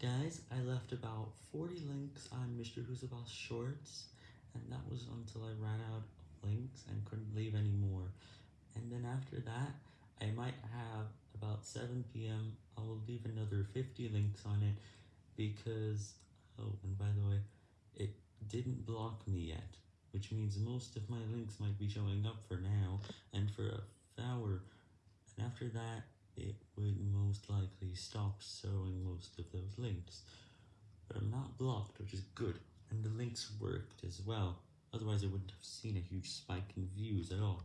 Guys, I left about 40 links on Mrwhosetheboss shorts, and that was until I ran out of links and couldn't leave any more. And then after that, I might have about 7pm, I will leave another 50 links on it, because, oh, and by the way, it didn't block me yet, which means most of my links might be showing up for now, and for a hour, and after that, it would most likely stop showing most of those links. But I'm not blocked, which is good, and the links worked as well, otherwise I wouldn't have seen a huge spike in views at all.